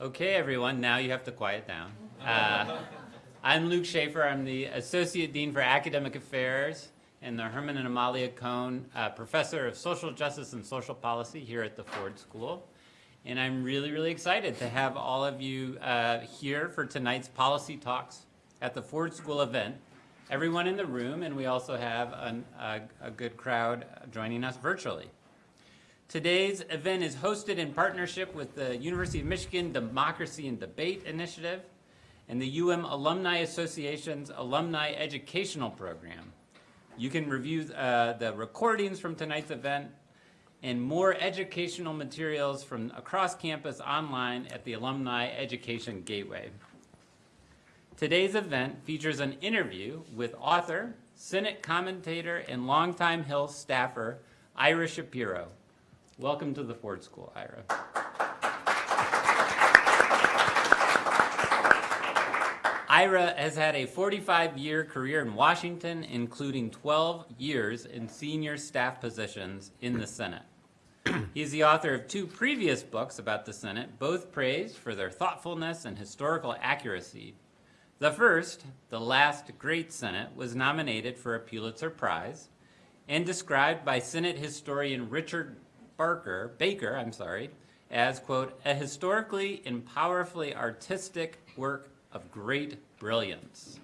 Okay, everyone, now you have to quiet down. Uh, I'm Luke Shaefer. I'm the Associate Dean for Academic Affairs and the Herman and Amalia Cohn uh, Professor of Social Justice and Social Policy here at the Ford School. And I'm really, really excited to have all of you uh, here for tonight's policy talks at the Ford School event. Everyone in the room, and we also have an, a, a good crowd joining us virtually. Today's event is hosted in partnership with the University of Michigan Democracy and Debate Initiative and the UM Alumni Association's Alumni Educational Program. You can review uh, the recordings from tonight's event and more educational materials from across campus online at the Alumni Education Gateway. Today's event features an interview with author, Senate commentator, and longtime Hill staffer, Ira Shapiro. Welcome to the Ford School, Ira. Ira has had a 45-year career in Washington, including 12 years in senior staff positions in the Senate. He's the author of two previous books about the Senate, both praised for their thoughtfulness and historical accuracy. The first, The Last Great Senate, was nominated for a Pulitzer Prize and described by Senate historian Richard Barker, Baker, I'm sorry, as, quote, a historically and powerfully artistic work of great brilliance.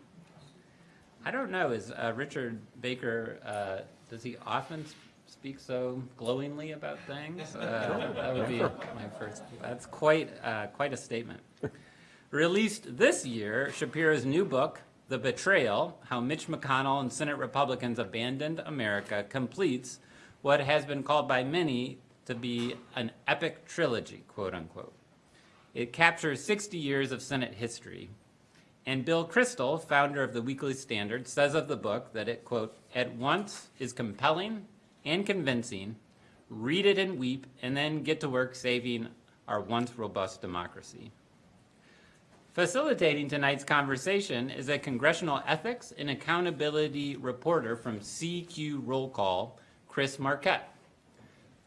I don't know, is uh, Richard Baker, uh, does he often speak so glowingly about things? Uh, that would be my first, that's quite, uh, quite a statement. Released this year, Shapiro's new book, The Betrayal, How Mitch McConnell and Senate Republicans Abandoned America, completes what has been called by many to be an epic trilogy, quote unquote. It captures 60 years of Senate history. And Bill Kristol, founder of the Weekly Standard, says of the book that it, quote, at once is compelling and convincing, read it and weep, and then get to work saving our once robust democracy. Facilitating tonight's conversation is a congressional ethics and accountability reporter from CQ Roll Call, Chris Marquette.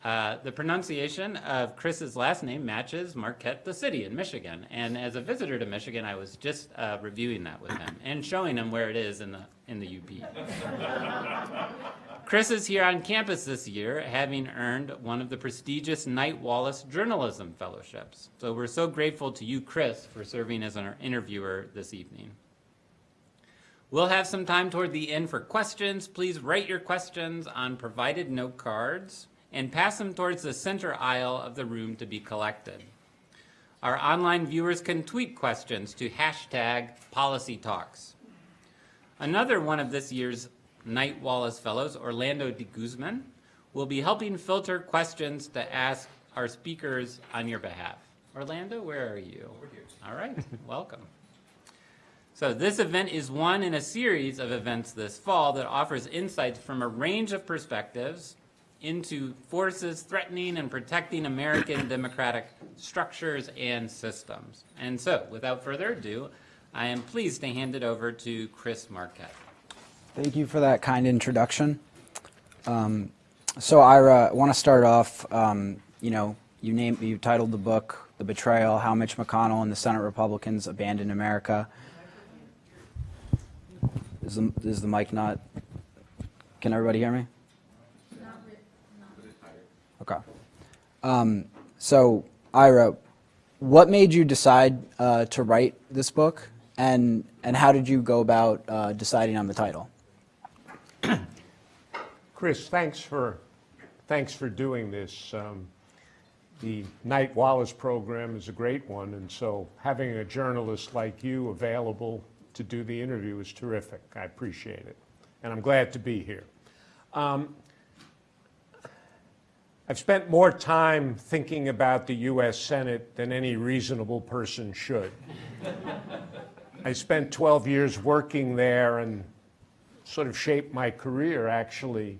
Uh, the pronunciation of Chris's last name matches Marquette, the city in Michigan. And as a visitor to Michigan, I was just uh, reviewing that with him and showing him where it is in the, in the UP. Chris is here on campus this year, having earned one of the prestigious Knight Wallace Journalism Fellowships. So we're so grateful to you, Chris, for serving as our interviewer this evening. We'll have some time toward the end for questions. Please write your questions on provided note cards and pass them towards the center aisle of the room to be collected. Our online viewers can tweet questions to hashtag policy talks. Another one of this year's Knight Wallace Fellows, Orlando de Guzman, will be helping filter questions to ask our speakers on your behalf. Orlando, where are you? Over here. All right, welcome. So this event is one in a series of events this fall that offers insights from a range of perspectives into forces threatening and protecting American democratic structures and systems. And so, without further ado, I am pleased to hand it over to Chris Marquette. Thank you for that kind introduction. Um, so Ira, I want to start off, um, you know, you named, you titled the book, The Betrayal, How Mitch McConnell and the Senate Republicans Abandoned America. Is the, is the mic not, can everybody hear me? Okay. Um, so, Ira, what made you decide uh, to write this book, and and how did you go about uh, deciding on the title? Chris, thanks for thanks for doing this. Um, the Knight Wallace program is a great one, and so having a journalist like you available to do the interview is terrific. I appreciate it, and I'm glad to be here. Um, I've spent more time thinking about the U.S. Senate than any reasonable person should. I spent 12 years working there and sort of shaped my career, actually.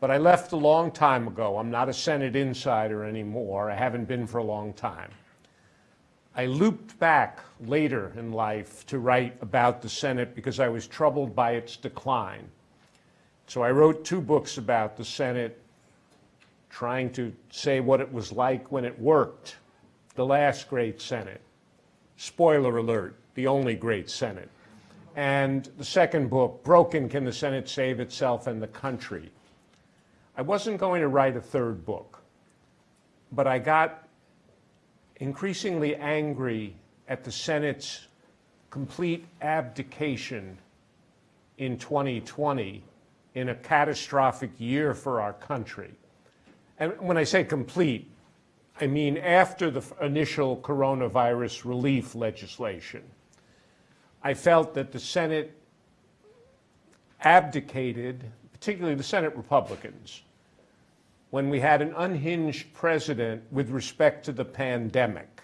But I left a long time ago. I'm not a Senate insider anymore. I haven't been for a long time. I looped back later in life to write about the Senate because I was troubled by its decline. So I wrote two books about the Senate trying to say what it was like when it worked, the last great Senate, spoiler alert, the only great Senate. And the second book, Broken Can the Senate Save Itself and the Country? I wasn't going to write a third book, but I got increasingly angry at the Senate's complete abdication in 2020 in a catastrophic year for our country. And when I say complete, I mean after the initial coronavirus relief legislation. I felt that the Senate abdicated, particularly the Senate Republicans, when we had an unhinged president with respect to the pandemic,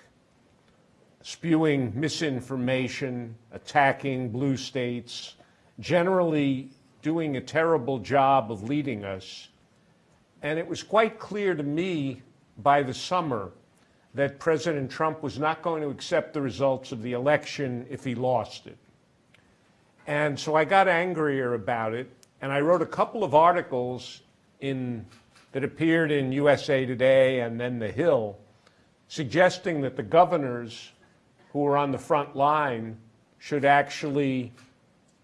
spewing misinformation, attacking blue states, generally doing a terrible job of leading us. And it was quite clear to me by the summer that President Trump was not going to accept the results of the election if he lost it. And so I got angrier about it, and I wrote a couple of articles in, that appeared in USA Today and then The Hill, suggesting that the governors who were on the front line should actually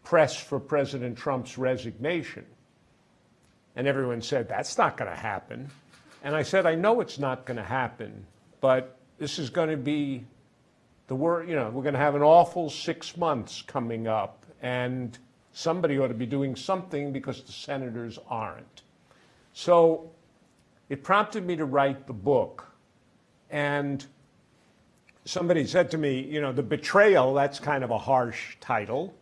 press for President Trump's resignation. And everyone said, that's not going to happen. And I said, I know it's not going to happen, but this is going to be the word, you know, we're going to have an awful six months coming up, and somebody ought to be doing something because the senators aren't. So it prompted me to write the book. And somebody said to me, you know, The Betrayal, that's kind of a harsh title.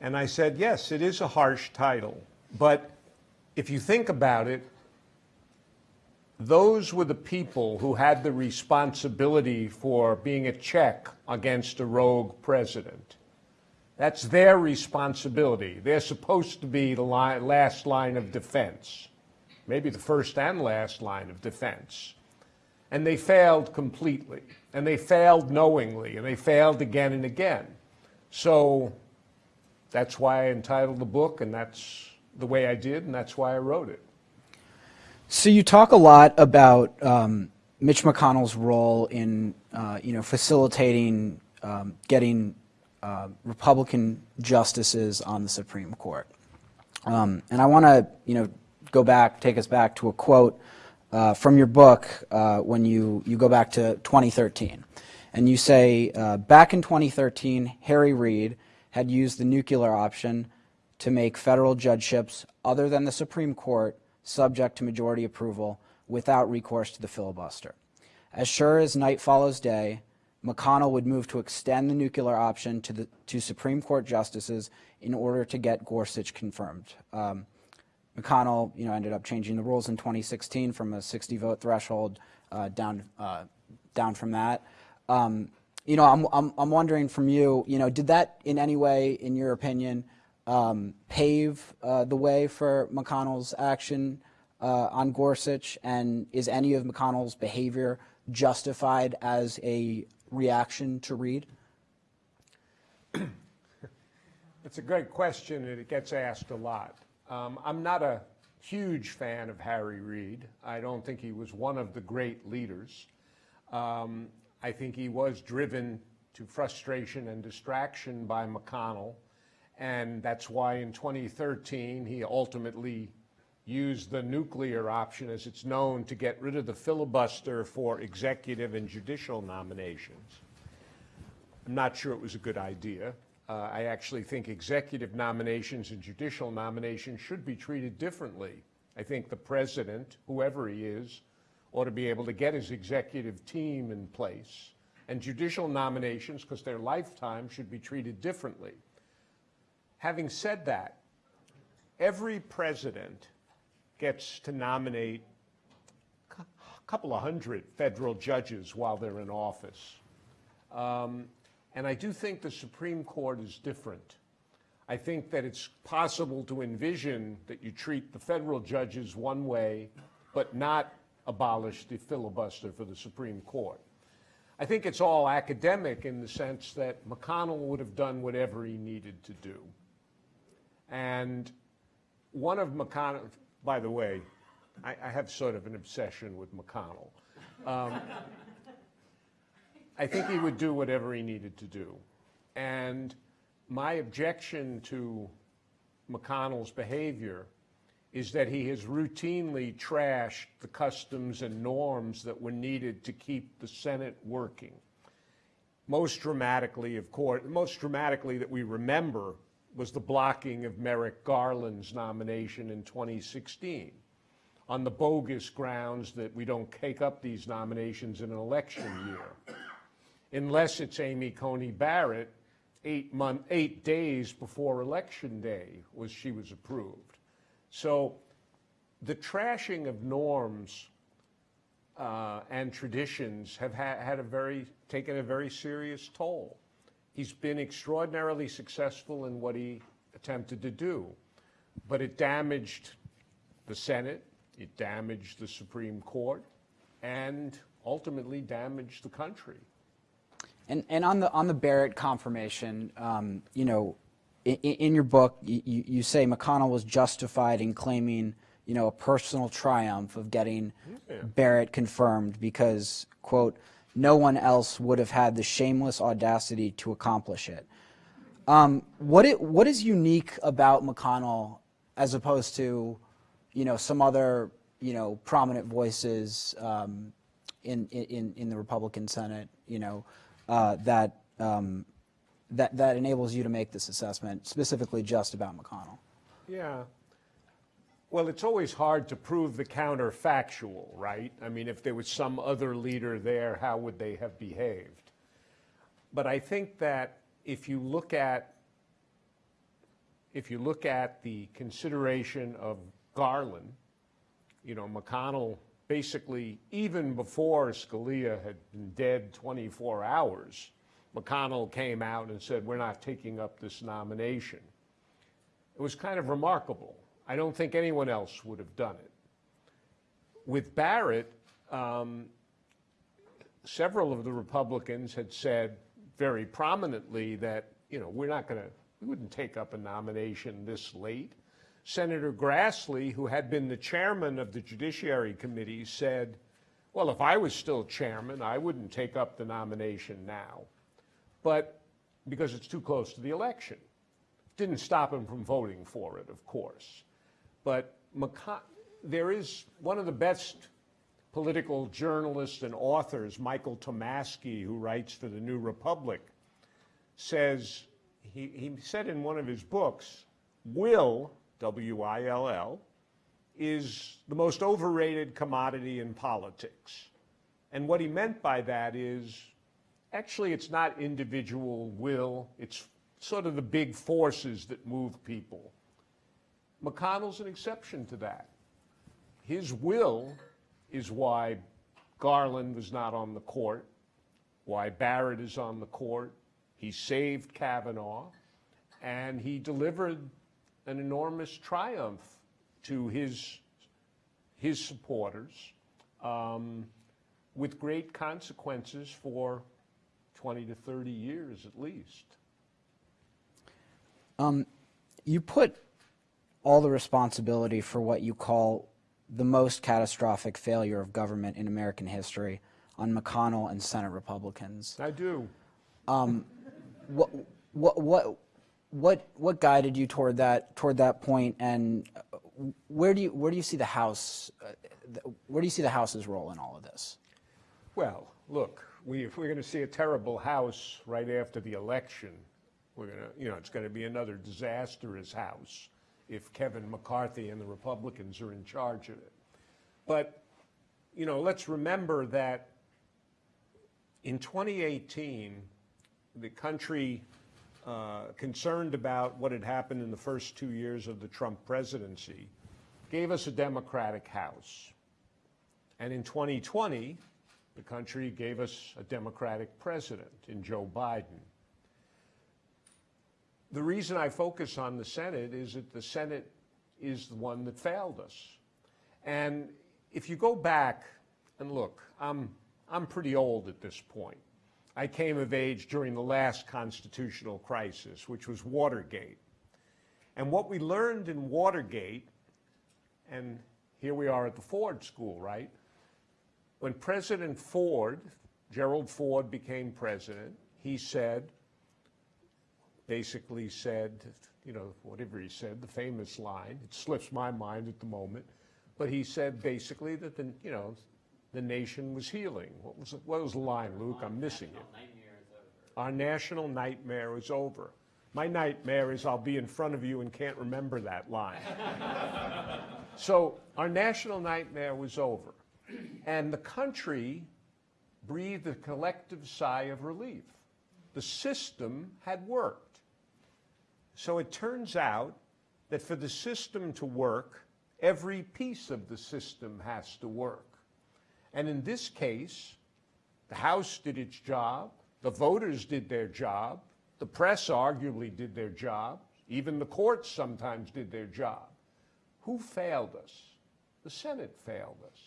And I said, yes, it is a harsh title. But if you think about it, those were the people who had the responsibility for being a check against a rogue president. That's their responsibility. They're supposed to be the last line of defense, maybe the first and last line of defense. And they failed completely. And they failed knowingly. And they failed again and again. So that's why I entitled the book, and that's the way I did, and that's why I wrote it. So you talk a lot about um, Mitch McConnell's role in, uh, you know, facilitating um, getting uh, Republican justices on the Supreme Court. Um, and I want to, you know, go back, take us back to a quote uh, from your book uh, when you, you go back to 2013. And you say, uh, back in 2013, Harry Reid had used the nuclear option to make federal judgeships other than the Supreme Court subject to majority approval without recourse to the filibuster. As sure as night follows day, McConnell would move to extend the nuclear option to, the, to Supreme Court justices in order to get Gorsuch confirmed. Um, McConnell, you know, ended up changing the rules in 2016 from a 60 vote threshold uh, down, uh, down from that. Um, you know, I'm, I'm, I'm wondering from you, you know, did that in any way, in your opinion, um, pave uh, the way for McConnell's action uh, on Gorsuch? And is any of McConnell's behavior justified as a reaction to Reid? It's a great question, and it gets asked a lot. Um, I'm not a huge fan of Harry Reid. I don't think he was one of the great leaders. Um, I think he was driven to frustration and distraction by McConnell, and that's why in 2013 he ultimately used the nuclear option, as it's known, to get rid of the filibuster for executive and judicial nominations. I'm not sure it was a good idea. Uh, I actually think executive nominations and judicial nominations should be treated differently. I think the president, whoever he is, ought to be able to get his executive team in place. And judicial nominations, because they're lifetime, should be treated differently. Having said that, every president gets to nominate a couple of hundred federal judges while they're in office. Um, and I do think the Supreme Court is different. I think that it's possible to envision that you treat the federal judges one way, but not abolish the filibuster for the Supreme Court. I think it's all academic in the sense that McConnell would have done whatever he needed to do. And one of McConnell, by the way, I, I have sort of an obsession with McConnell. Um, I think he would do whatever he needed to do. And my objection to McConnell's behavior is that he has routinely trashed the customs and norms that were needed to keep the Senate working. Most dramatically, of course, most dramatically that we remember was the blocking of Merrick Garland's nomination in 2016 on the bogus grounds that we don't take up these nominations in an election year. Unless it's Amy Coney Barrett, eight month, eight days before election day was she was approved. So the trashing of norms uh, and traditions have ha- had a very taken a very serious toll. He's been extraordinarily successful in what he attempted to do, but it damaged the Senate, it damaged the Supreme Court, and ultimately damaged the country. And, and on the on the Barrett confirmation, um, you know, in, in your book, you, you say McConnell was justified in claiming, you know, a personal triumph of getting Yeah. Barrett confirmed because, quote, no one else would have had the shameless audacity to accomplish it. Um, what it what is unique about McConnell as opposed to, you know, some other you know prominent voices um, in, in in the Republican Senate, you know, uh, that um, that that enables you to make this assessment specifically just about McConnell. Yeah. Well, it's always hard to prove the counterfactual, right? I mean, if there was some other leader there, how would they have behaved? But I think that if you look at if you look at the consideration of Garland, you know, McConnell basically, even before Scalia had been dead 24 hours, McConnell came out and said, we're not taking up this nomination. It was kind of remarkable. I don't think anyone else would have done it. With Barrett, um, several of the Republicans had said very prominently that, you know, we're not going to, we wouldn't take up a nomination this late. Senator Grassley, who had been the chairman of the Judiciary Committee, said, well, if I was still chairman, I wouldn't take up the nomination now. But because it's too close to the election. Didn't stop him from voting for it, of course. But McCon- there is one of the best political journalists and authors, Michael Tomasky, who writes for the New Republic, says, he, he said in one of his books, will, W I L L, is the most overrated commodity in politics. And what he meant by that is actually it's not individual will, it's sort of the big forces that move people. McConnell's an exception to that. His will is why Garland was not on the court, why Barrett is on the court. He saved Kavanaugh, and he delivered an enormous triumph to his, his supporters um, with great consequences for 20 to 30 years at least. You put all the responsibility for what you call the most catastrophic failure of government in American history on McConnell and Senate Republicans. I do. What, what, what, what, what guided you toward that, toward that point, and uh, where do you, where do you see the House, uh, where do you see the House's role in all of this? Well, look, we, if we're going to see a terrible House right after the election, we're going to, you know, it's going to be another disastrous House if Kevin McCarthy and the Republicans are in charge of it. But, you know, let's remember that in 2018, the country, uh, concerned about what had happened in the first two years of the Trump presidency, gave us a Democratic House. And in 2020, the country gave us a Democratic president in Joe Biden. The reason I focus on the Senate is that the Senate is the one that failed us. And if you go back and look, I'm, I'm pretty old at this point. I came of age during the last constitutional crisis, which was Watergate. And what we learned in Watergate, and here we are at the Ford School, right? When President Ford Gerald Ford became president, he said, basically said, you know, whatever he said, the famous line, it slips my mind at the moment, but he said basically that the, you know, the nation was healing. What was, what was the line, Luke? I'm missing it. Our national nightmare is over. My nightmare is I'll be in front of you and can't remember that line. so our national nightmare was over. And the country breathed a collective sigh of relief. The system had worked. So it turns out that for the system to work, every piece of the system has to work. And in this case, the House did its job, the voters did their job, the press arguably did their job, even the courts sometimes did their job. Who failed us? The Senate failed us.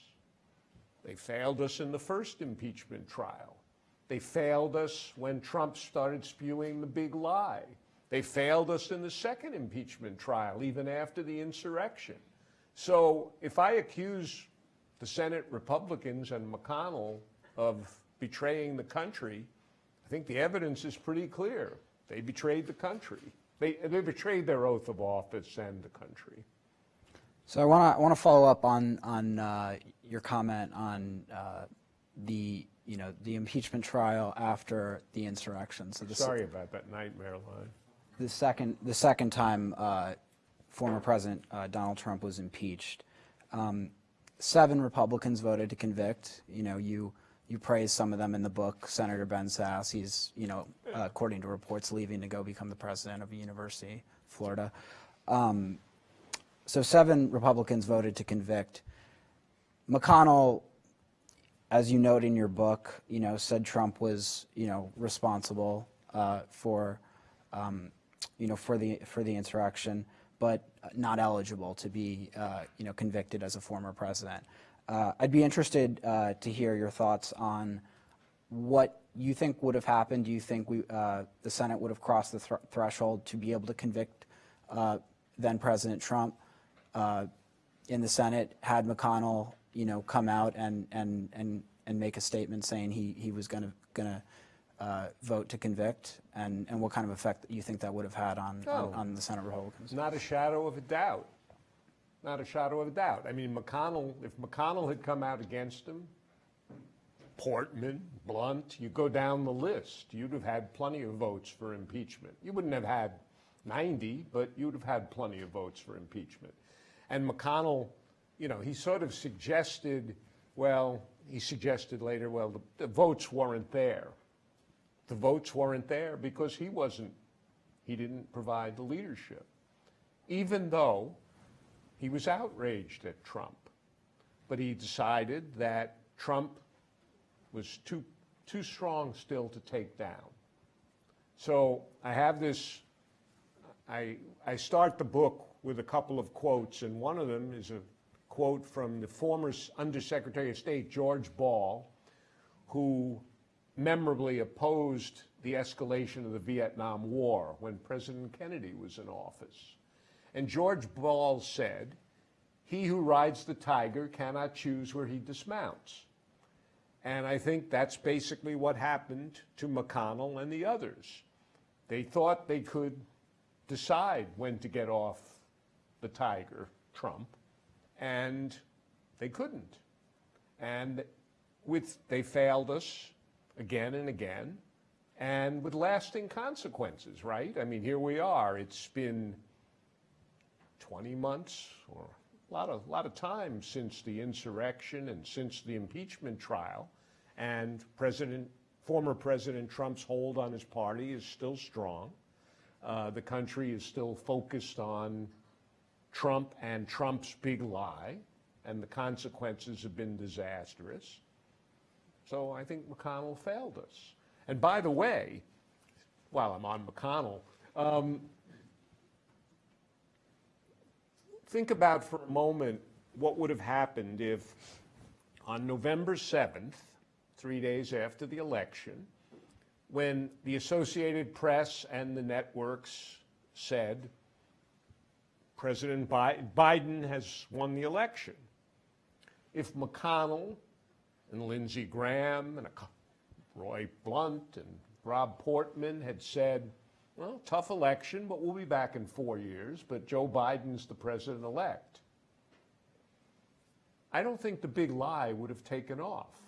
They failed us in the first impeachment trial. They failed us when Trump started spewing the big lie. They failed us in the second impeachment trial, even after the insurrection. So if I accuse the Senate Republicans and McConnell of betraying the country, I think the evidence is pretty clear. They betrayed the country. They, they betrayed their oath of office and the country. So I want to want to follow up on on uh, your comment on uh, the you know the impeachment trial after the insurrection. So Sorry about that nightmare line. The second the second time uh, former President uh, Donald Trump was impeached, um, seven Republicans voted to convict. You know you. You praise some of them in the book. Senator Ben Sasse, he's, you know, uh, according to reports, leaving to go become the president of a university, Florida. Um, so seven Republicans voted to convict. McConnell, as you note in your book, you know, said Trump was, you know, responsible uh, for, um, you know, for the for the insurrection, but not eligible to be, uh, you know, convicted as a former president. Uh, I'd be interested uh, to hear your thoughts on what you think would have happened. Do you think we, uh, the Senate would have crossed the thr threshold to be able to convict uh, then President Trump in the Senate had McConnell, you know, come out and and and and make a statement saying he he was going to going to uh, vote to convict, and and what kind of effect you think that would have had on Oh. on, on the Senate Republicans? Not a shadow of a doubt. Not a shadow of a doubt. I mean, McConnell, if McConnell had come out against him, Portman, Blunt, you go down the list, you'd have had plenty of votes for impeachment. You wouldn't have had 90, but you'd have had plenty of votes for impeachment. And McConnell, you know, he sort of suggested, well, he suggested later, well, the, the votes weren't there. The votes weren't there because he wasn't, he didn't provide the leadership. Even though he was outraged at Trump. But he decided that Trump was too, too strong still to take down. So I have this, I, I start the book with a couple of quotes, and one of them is a quote from the former Undersecretary of State, George Ball, who memorably opposed the escalation of the Vietnam War when President Kennedy was in office. And George Ball said, He who rides the tiger cannot choose where he dismounts. And I think that's basically what happened to McConnell and the others. They thought they could decide when to get off the tiger, Trump, and they couldn't. And with, they failed us again and again, and with lasting consequences, right? I mean, here we are. It's been 20 months or a lot of, lot of time since the insurrection and since the impeachment trial. And President, former President Trump's hold on his party is still strong. Uh, the country is still focused on Trump and Trump's big lie, and the consequences have been disastrous. So I think McConnell failed us. And by the way, while I'm on McConnell, um, think about for a moment what would have happened if on November 7th, three days after the election, when the Associated Press and the networks said President Bi- Biden has won the election. If McConnell and Lindsey Graham and Roy Blunt and Rob Portman had said, well, tough election, but we'll be back in four years, but Joe Biden's the president-elect. I don't think the big lie would have taken off.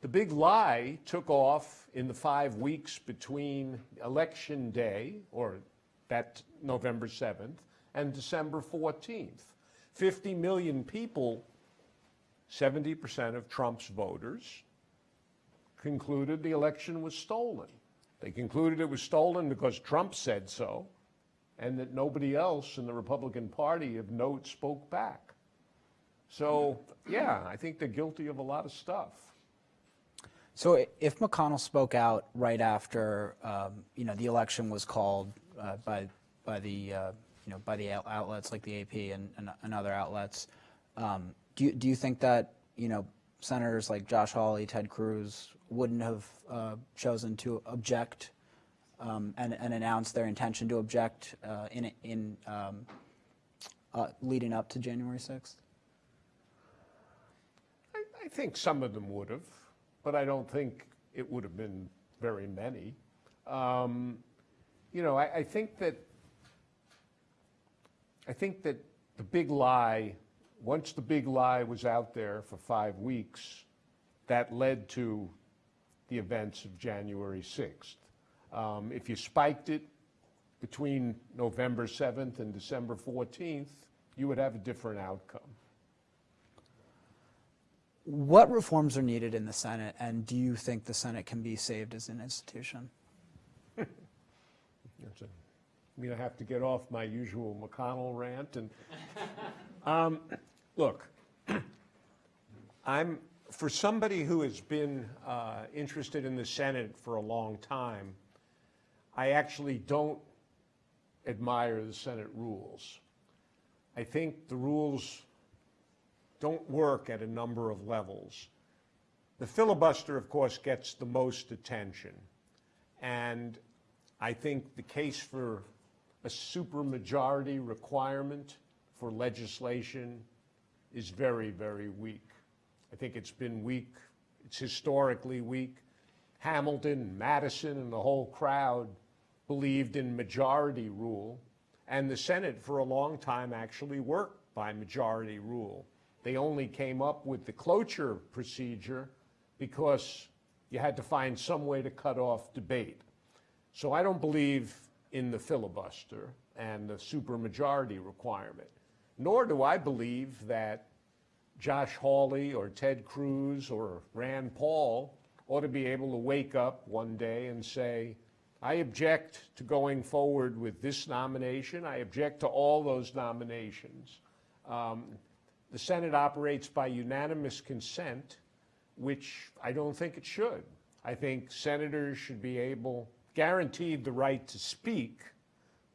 The big lie took off in the five weeks between Election Day, or that November 7th, and December 14th. 50 million people, 70% of Trump's voters, concluded the election was stolen. They concluded it was stolen because Trump said so, and that nobody else in the Republican Party of note spoke back. So, yeah, I think they're guilty of a lot of stuff. So if McConnell spoke out right after, um, you know, the election was called uh, by, by the, uh, you know, by the outlets like the AP and, and, and other outlets, um, do you, do you think that, you know, senators like Josh Hawley, Ted Cruz wouldn't have uh, chosen to object um, and, and announce their intention to object uh, in, in um, uh, leading up to January 6th? I, I think some of them would have, but I don't think it would have been very many. Um, you know, I, I think that I think that the big lie, once the big lie was out there for five weeks, that led to the events of January 6th. Um, if you spiked it between November 7th and December 14th, you would have a different outcome. What reforms are needed in the Senate, and do you think the Senate can be saved as an institution? I mean, I have to get off my usual McConnell rant and, um, look, I'm, for somebody who has been uh, interested in the Senate for a long time, I actually don't admire the Senate rules. I think the rules don't work at a number of levels. The filibuster, of course, gets the most attention. And I think the case for a supermajority requirement for legislation is very, very weak. I think it's been weak, it's historically weak. Hamilton, Madison, and the whole crowd believed in majority rule, and the Senate for a long time actually worked by majority rule. They only came up with the cloture procedure because you had to find some way to cut off debate. So I don't believe in the filibuster and the supermajority requirement, nor do I believe that Josh Hawley or Ted Cruz or Rand Paul ought to be able to wake up one day and say, I object to going forward with this nomination. I object to all those nominations. Um, the Senate operates by unanimous consent, which I don't think it should. I think senators should be able, guaranteed the right to speak,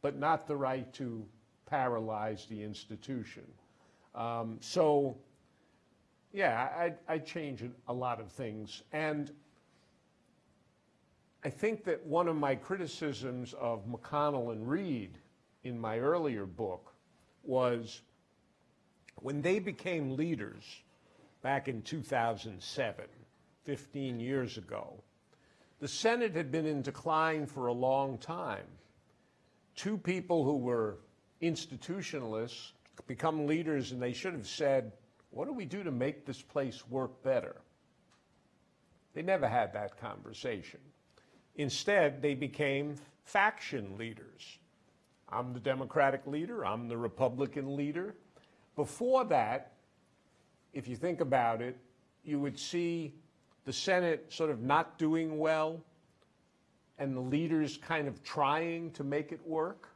but not the right to paralyze the institution. Um, so, yeah, I'd, I'd change a lot of things. And I think that one of my criticisms of McConnell and Reid in my earlier book was when they became leaders back in 2007, 15 years ago, the Senate had been in decline for a long time. Two people who were institutionalists become leaders, and they should have said, What do we do to make this place work better? They never had that conversation. Instead, they became faction leaders. I'm the Democratic leader, I'm the Republican leader. Before that, if you think about it, you would see the Senate sort of not doing well and the leaders kind of trying to make it work.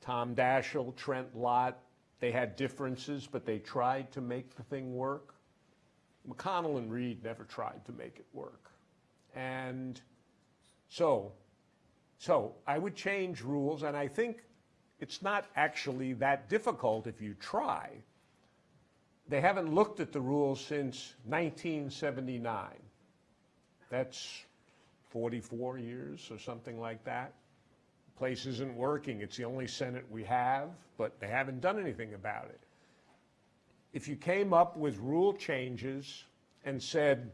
Tom Daschle, Trent Lott, they had differences, but they tried to make the thing work. McConnell and Reid never tried to make it work. And so, so I would change rules, and I think it's not actually that difficult if you try. They haven't looked at the rules since 1979. That's 44 years or something like that. Place isn't working. It's the only Senate we have, but they haven't done anything about it. If you came up with rule changes and said,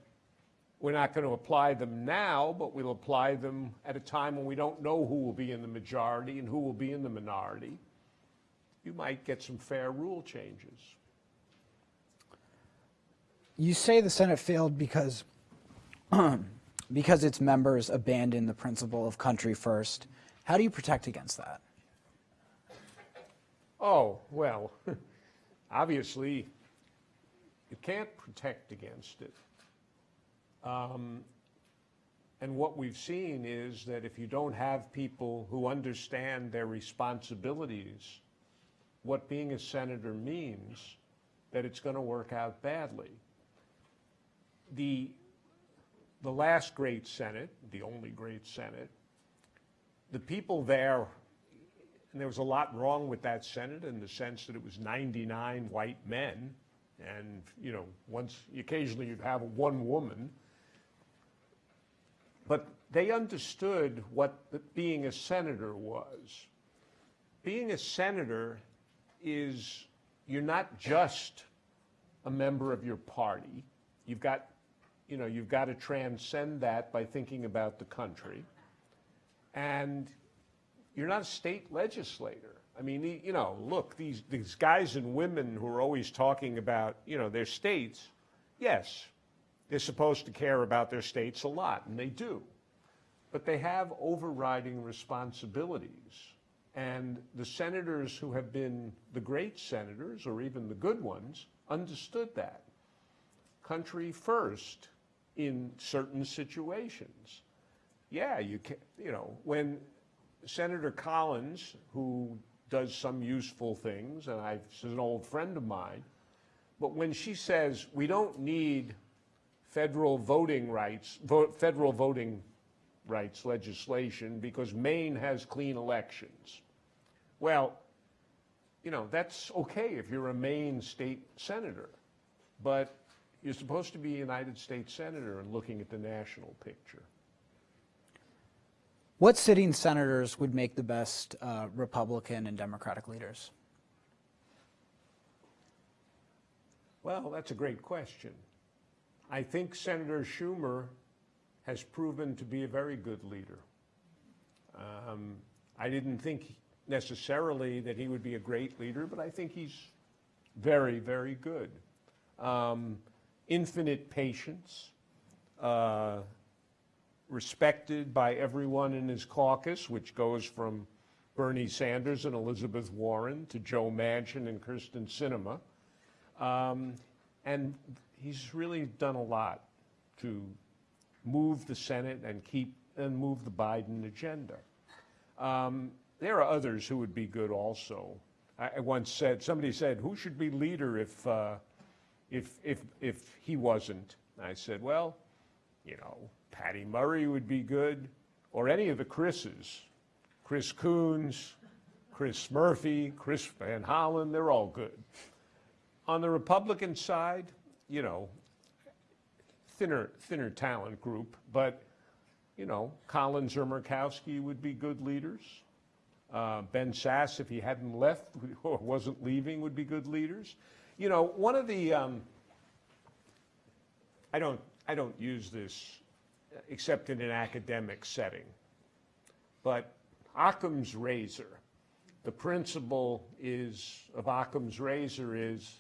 we're not going to apply them now, but we'll apply them at a time when we don't know who will be in the majority and who will be in the minority. You might get some fair rule changes. You say the Senate failed because because its members abandoned the principle of country first. How do you protect against that? Oh, well, obviously, you can't protect against it. Um, And what we've seen is that if you don't have people who understand their responsibilities, what being a senator means, that it's going to work out badly. The, the last great Senate, the only great Senate, the people there and there was a lot wrong with that Senate in the sense that it was 99 white men. And, you know, once, occasionally you'd have one woman. But they understood what being a senator was. Being a senator is, you're not just a member of your party. You've got, you know, you've got to transcend that by thinking about the country. And you're not a state legislator. I mean, you know, look, these, these guys and women who are always talking about, you know, their states, yes, they're supposed to care about their states a lot, and they do. But they have overriding responsibilities. And the senators who have been the great senators, or even the good ones, understood that. Country first in certain situations. Yeah, you can, you know, when Senator Collins, who does some useful things, and I, she's an old friend of mine, but when she says we don't need federal voting rights, federal voting rights legislation because Maine has clean elections. Well, you know, that's okay if you're a Maine state senator, but you're supposed to be a United States senator and looking at the national picture. What sitting senators would make the best uh, Republican and Democratic leaders? Well, that's a great question. I think Senator Schumer has proven to be a very good leader. Um, I didn't think necessarily that he would be a great leader, but I think he's very, very good. Um, infinite patience, uh, respected by everyone in his caucus, which goes from Bernie Sanders and Elizabeth Warren to Joe Manchin and Kyrsten Sinema. Um, and he's really done a lot to move the Senate and keep and move the Biden agenda. Um, there are others who would be good also. I, once said somebody said, "Who should be leader if uh, if if if he wasn't?" I said, "Well, you know, Patty Murray would be good, or any of the Chris's, Chris Coons, Chris Murphy, Chris Van Hollen. They're all good." On the Republican side, you know, thinner, thinner talent group, but, you know, Collins or Murkowski would be good leaders. Uh, Ben Sasse, if he hadn't left or wasn't leaving, would be good leaders. You know, one of the, um, I don't, I don't use this except in an academic setting, but Occam's razor, the principle is, of Occam's razor is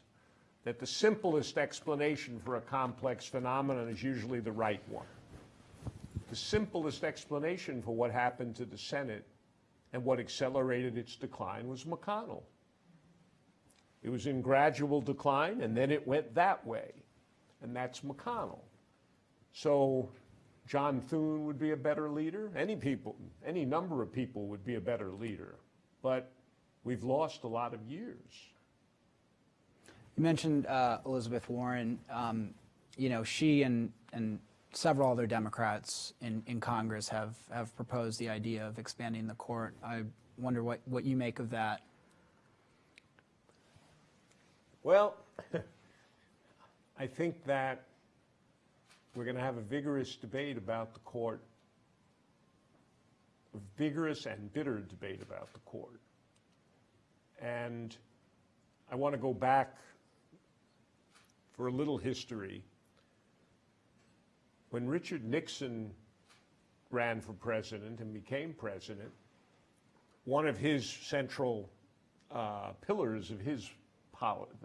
that the simplest explanation for a complex phenomenon is usually the right one. The simplest explanation for what happened to the Senate and what accelerated its decline was McConnell. It was in gradual decline, and then it went that way, and that's McConnell. So John Thune would be a better leader. Any people, any number of people would be a better leader, but we've lost a lot of years. You mentioned uh, Elizabeth Warren. Um, you know, she and and several other Democrats in, in Congress have have proposed the idea of expanding the court. I wonder what, what you make of that. Well, I think that we're going to have a vigorous debate about the court, a vigorous and bitter debate about the court. And I want to go back for a little history. When Richard Nixon ran for president and became president, one of his central uh, pillars of his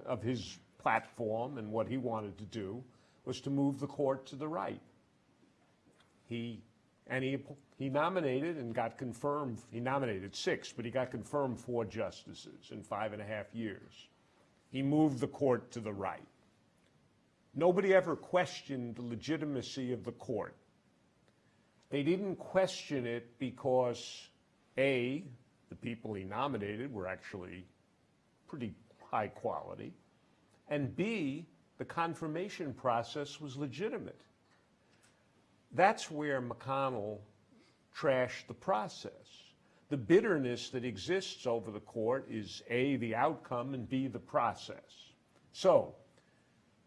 of his platform and what he wanted to do was to move the court to the right. He and he he nominated and got confirmed. He nominated six, but he got confirmed four justices in five and a half years. He moved the court to the right. Nobody ever questioned the legitimacy of the court. They didn't question it because A, the people he nominated were actually pretty high quality, and B, the confirmation process was legitimate. That's where McConnell trashed the process. The bitterness that exists over the court is A, the outcome, and B, the process. So,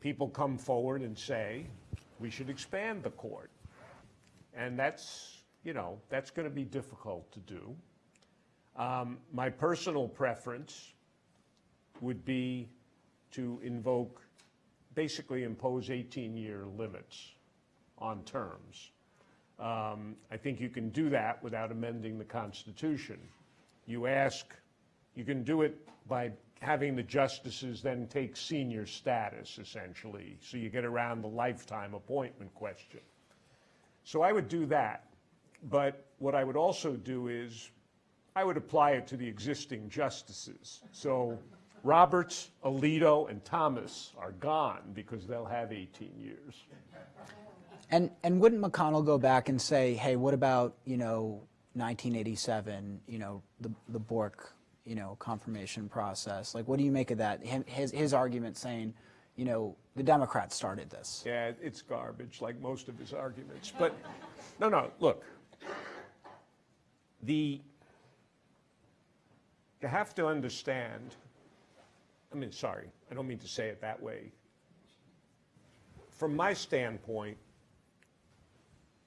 people come forward and say, we should expand the court. And that's, you know, that's going to be difficult to do. Um, my personal preference would be to invoke, basically impose 18-year limits on terms. Um, I think you can do that without amending the Constitution. You ask, you can do it by having the justices then take senior status, essentially, so you get around the lifetime appointment question. So I would do that. But what I would also do is, I would apply it to the existing justices. So Roberts, Alito, and Thomas are gone because they'll have 18 years. And and wouldn't McConnell go back and say, hey, what about you know 1987, you know the the Bork, you know confirmation process? Like, what do you make of that? His his argument saying, you know, the Democrats started this. Yeah, it's garbage, like most of his arguments. But, no, no, look. The, you have to understand, I mean, sorry, I don't mean to say it that way. From my standpoint,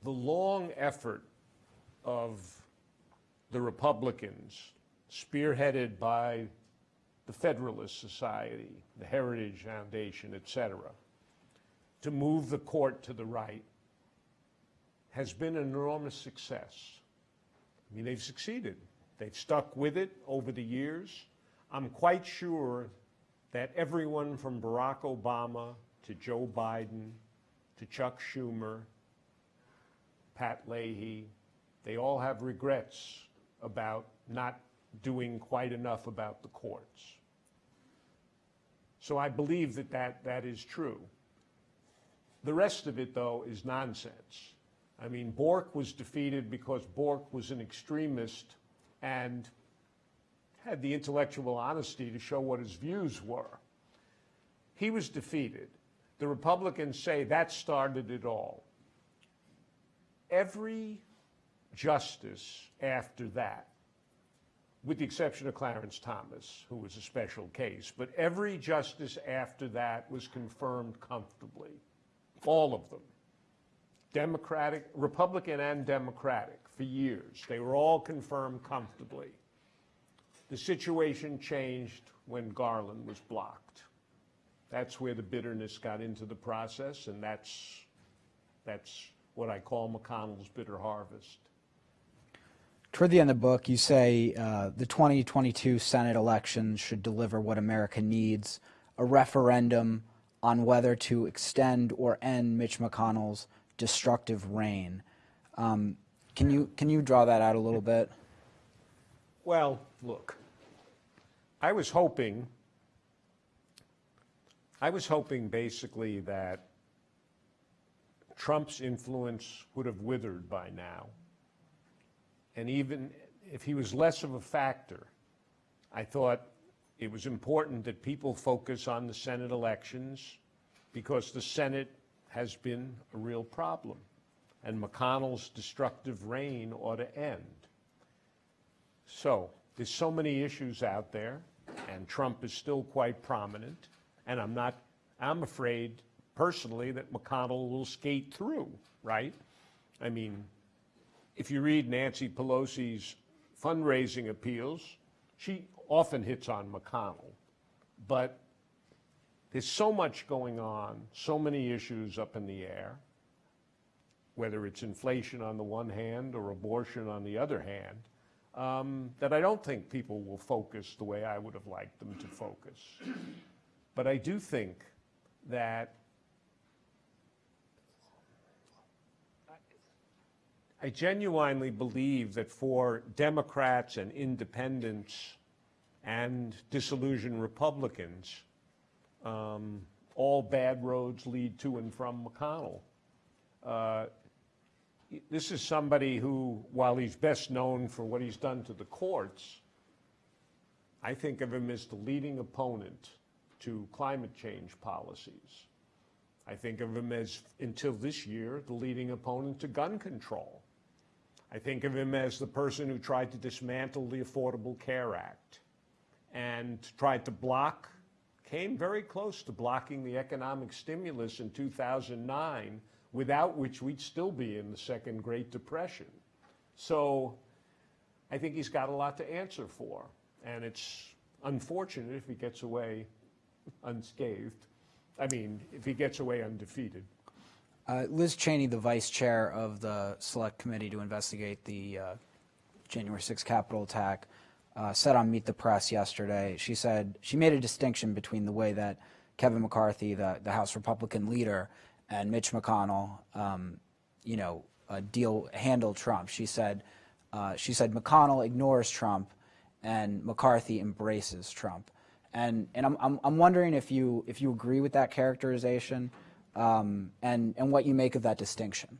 the long effort of the Republicans, spearheaded by the Federalist Society, the Heritage Foundation, et cetera, to move the court to the right has been an enormous success. I mean, they've succeeded. They've stuck with it over the years. I'm quite sure that everyone from Barack Obama to Joe Biden to Chuck Schumer, Pat Leahy, they all have regrets about not doing quite enough about the courts. So I believe that that, that is true. The rest of it, though, is nonsense. I mean, Bork was defeated because Bork was an extremist and had the intellectual honesty to show what his views were. He was defeated. The Republicans say that started it all. Every justice after that with the exception of Clarence Thomas, who was a special case. But every justice after that was confirmed comfortably. All of them. Democratic, Republican and Democratic for years. They were all confirmed comfortably. The situation changed when Garland was blocked. That's where the bitterness got into the process, and that's, that's what I call McConnell's bitter harvest. Toward the end of the book, you say uh, the 2022 Senate elections should deliver what America needs a referendum on whether to extend or end Mitch McConnell's destructive reign. Um, can, you, can you draw that out a little bit? Well, look, I was hoping, I was hoping basically that Trump's influence would have withered by now. And even if he was less of a factor, I thought it was important that people focus on the Senate elections because the Senate has been a real problem. And McConnell's destructive reign ought to end. So there's so many issues out there, and Trump is still quite prominent. And I'm not, I'm afraid personally that McConnell will skate through, right? I mean, if you read Nancy Pelosi's fundraising appeals, she often hits on McConnell. But there's so much going on, so many issues up in the air. whether it's inflation on the one hand or abortion on the other hand, um, that I don't think people will focus the way I would have liked them to focus. But I do think that I genuinely believe that for Democrats and independents and disillusioned Republicans, um, all bad roads lead to and from McConnell. Uh, this is somebody who, while he's best known for what he's done to the courts, I think of him as the leading opponent to climate change policies. I think of him as, until this year, the leading opponent to gun control. I think of him as the person who tried to dismantle the Affordable Care Act and tried to block, came very close to blocking the economic stimulus in 2009, without which we'd still be in the second Great Depression. So I think he's got a lot to answer for. And it's unfortunate if he gets away unscathed. I mean, if he gets away undefeated. Uh, Liz Cheney, the vice chair of the select committee to investigate the uh, January 6th Capitol attack, uh, said on Meet the Press yesterday, she said she made a distinction between the way that Kevin McCarthy, the, the House Republican leader, and Mitch McConnell, um, you know, uh, deal handle Trump. She said, uh, she said McConnell ignores Trump, and McCarthy embraces Trump. And and I'm I'm, I'm wondering if you if you agree with that characterization, um, and and what you make of that distinction.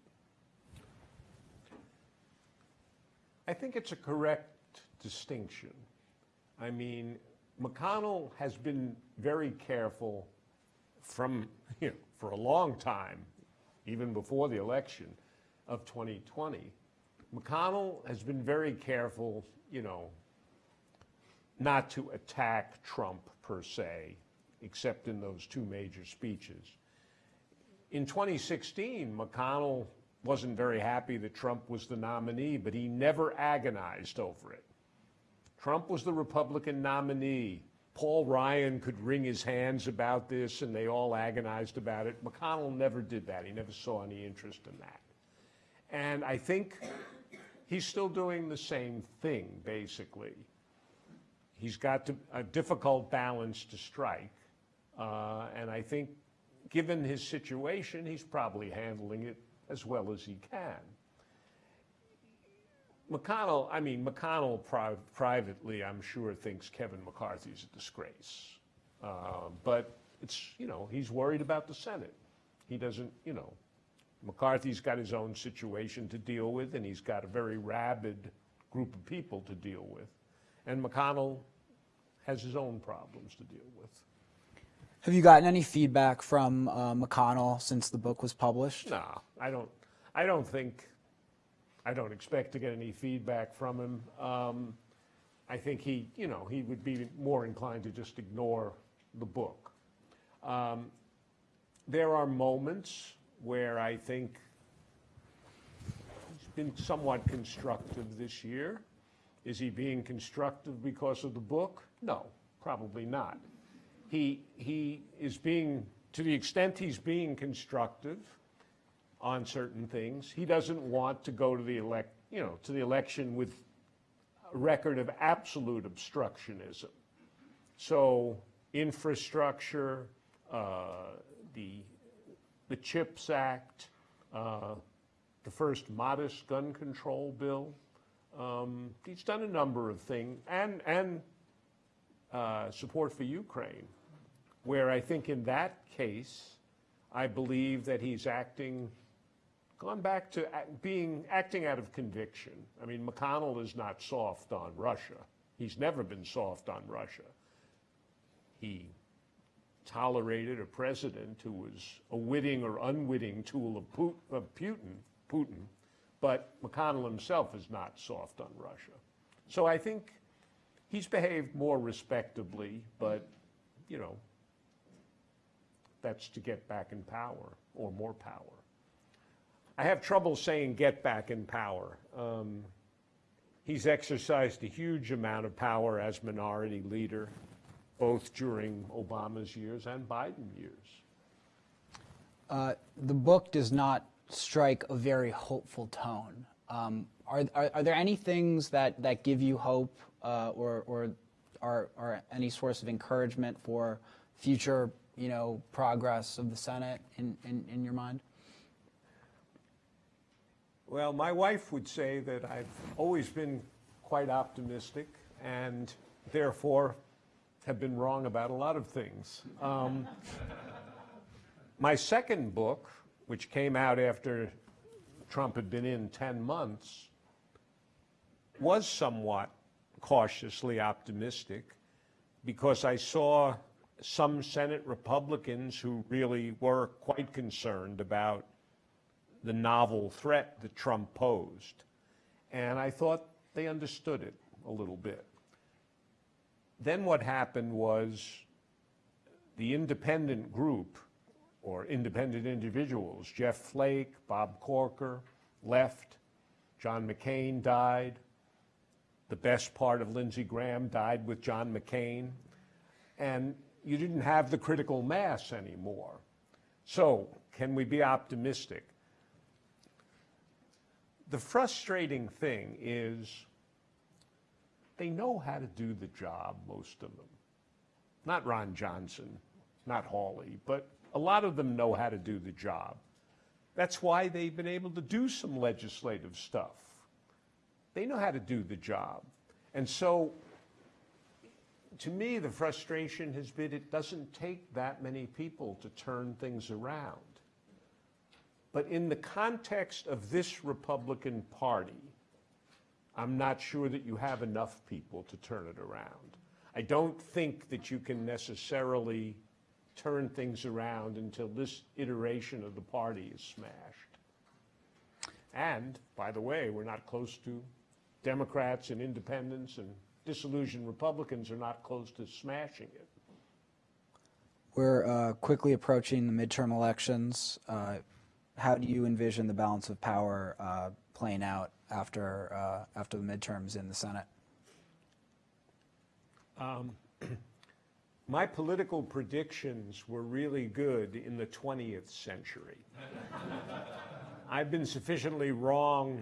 I think it's a correct distinction. I mean, McConnell has been very careful from, you know, for a long time, even before the election of 2020. McConnell has been very careful, you know, not to attack Trump per se, except in those two major speeches. In 2016, McConnell wasn't very happy that Trump was the nominee, but he never agonized over it. Trump was the Republican nominee. Paul Ryan could wring his hands about this, and they all agonized about it. McConnell never did that. He never saw any interest in that. And I think he's still doing the same thing, basically. He's got to, a difficult balance to strike. Uh, and I think, given his situation, he's probably handling it as well as he can. McConnell, I mean, McConnell pri- privately, I'm sure, thinks Kevin McCarthy's a disgrace. Uh, but it's, you know, he's worried about the Senate. He doesn't, you know, McCarthy's got his own situation to deal with, and he's got a very rabid group of people to deal with. And McConnell has his own problems to deal with. Have you gotten any feedback from uh, McConnell since the book was published? No, I don't, I don't think, I don't expect to get any feedback from him. Um, I think he, you know, he would be more inclined to just ignore the book. Um, there are moments where I think he's been somewhat constructive this year. Is he being constructive because of the book? No, probably not. He, he is being, to the extent he's being constructive on certain things, he doesn't want to go to the elect, you know, to the election with a record of absolute obstructionism. So infrastructure, uh, the, the CHIPS Act, uh, the first modest gun control bill. Um, he's done a number of things, and, and uh, support for Ukraine, where I think in that case, I believe that he's acting, gone back to being, acting out of conviction. I mean, McConnell is not soft on Russia. He's never been soft on Russia. He tolerated a president who was a witting or unwitting tool of of Putin, Putin, but McConnell himself is not soft on Russia. So I think he's behaved more respectably, but, you know, that's to get back in power or more power. I have trouble saying get back in power. Um, he's exercised a huge amount of power as minority leader, both during Obama's years and Biden years. Uh, the book does not strike a very hopeful tone. Um, are, are, are there any things that, that give you hope uh, or, or are, are any source of encouragement for future you know, progress of the Senate in, in, in your mind? Well, my wife would say that I've always been quite optimistic and therefore have been wrong about a lot of things. Um, my second book, which came out after Trump had been in 10 months, was somewhat cautiously optimistic because I saw some Senate Republicans who really were quite concerned about the novel threat that Trump posed. And I thought they understood it a little bit. Then what happened was the independent group or independent individuals, Jeff Flake, Bob Corker, left, John McCain died, the best part of Lindsey Graham died with John McCain, and you didn't have the critical mass anymore. So, can we be optimistic? The frustrating thing is they know how to do the job, most of them. Not Ron Johnson, not Hawley, but a lot of them know how to do the job. That's why they've been able to do some legislative stuff. They know how to do the job. And so, to me, the frustration has been it doesn't take that many people to turn things around. But in the context of this Republican Party, I'm not sure that you have enough people to turn it around. I don't think that you can necessarily turn things around until this iteration of the party is smashed. And, by the way, we're not close to Democrats and independents and disillusioned Republicans are not close to smashing it. We're uh, quickly approaching the midterm elections. Uh, how do you envision the balance of power uh, playing out after uh, after the midterms in the Senate? My political predictions were really good in the 20th century. I've been sufficiently wrong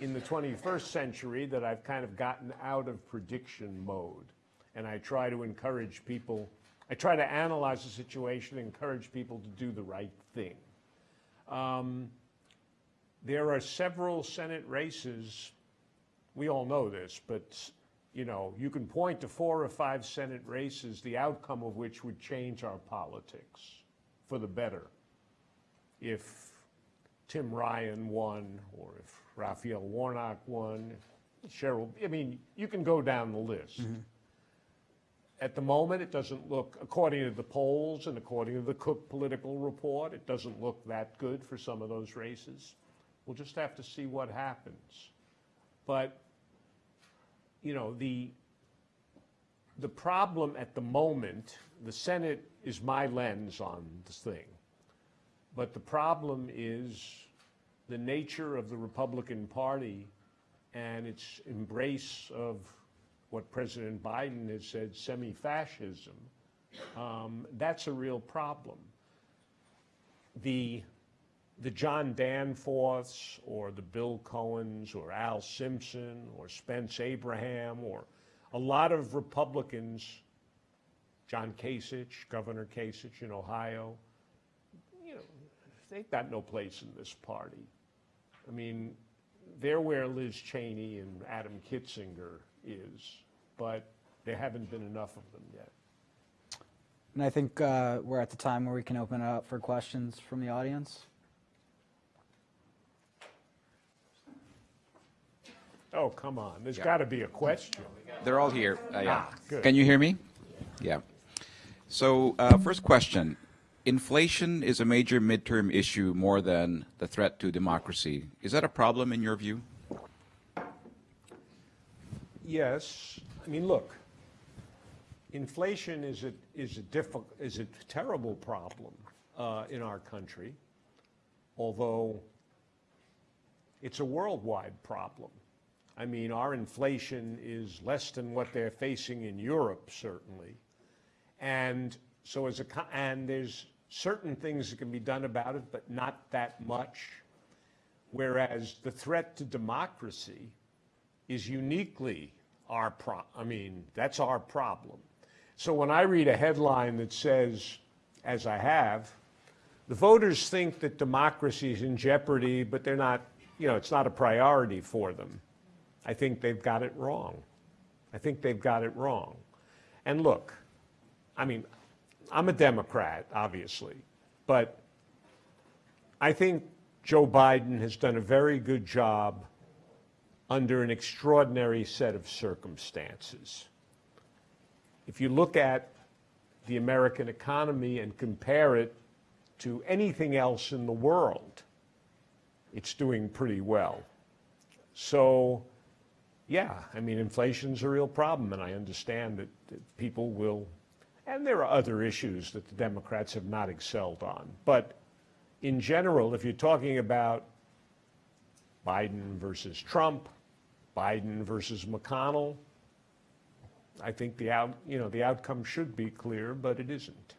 in the 21st century that I've kind of gotten out of prediction mode. And I try to encourage people, I try to analyze the situation, encourage people to do the right thing. Um, there are several Senate races, we all know this, but you know, you can point to four or five Senate races, the outcome of which would change our politics for the better. If Tim Ryan won, or if Raphael Warnock won, Cheryl, I mean, you can go down the list. At the moment, it doesn't look, according to the polls and according to the Cook Political Report, it doesn't look that good for some of those races. We'll just have to see what happens. But, you know, the, the problem at the moment, the Senate is my lens on this thing. But the problem is the nature of the Republican Party and its embrace of what President Biden has said, semi-fascism. Um, that's a real problem. The, the John Danforths or the Bill Cohens or Al Simpson or Spence Abraham or a lot of Republicans, John Kasich, Governor Kasich in Ohio, you know, they've got no place in this party. I mean, they're where Liz Cheney and Adam Kinzinger is, but there haven't been enough of them yet. And I think uh, we're at the time where we can open it up for questions from the audience. Oh, come on, there's got to be a question. They're all here. Uh, yeah. Ah, good. Can you hear me? Yeah. So, uh, first question. Inflation is a major midterm issue more than the threat to democracy. Is that a problem in your view? Yes, I mean, look, inflation is a, is a difficult, is a terrible problem uh, in our country, although it's a worldwide problem. I mean, our inflation is less than what they're facing in Europe, certainly. And so as a, and there's certain things that can be done about it, but not that much. Whereas the threat to democracy is uniquely our pro, I mean, that's our problem. So when I read a headline that says, as I have, the voters think that democracy is in jeopardy, but they're not, you know, it's not a priority for them. I think they've got it wrong. I think they've got it wrong. And look, I mean, I'm a Democrat, obviously, but I think Joe Biden has done a very good job under an extraordinary set of circumstances. If you look at the American economy and compare it to anything else in the world, it's doing pretty well. So, yeah, I mean, inflation's a real problem, and I understand that, that people will, and there are other issues that the Democrats have not excelled on. But in general, if you're talking about Biden versus Trump, Biden versus McConnell, I think the out, you know, the outcome should be clear, but it isn't.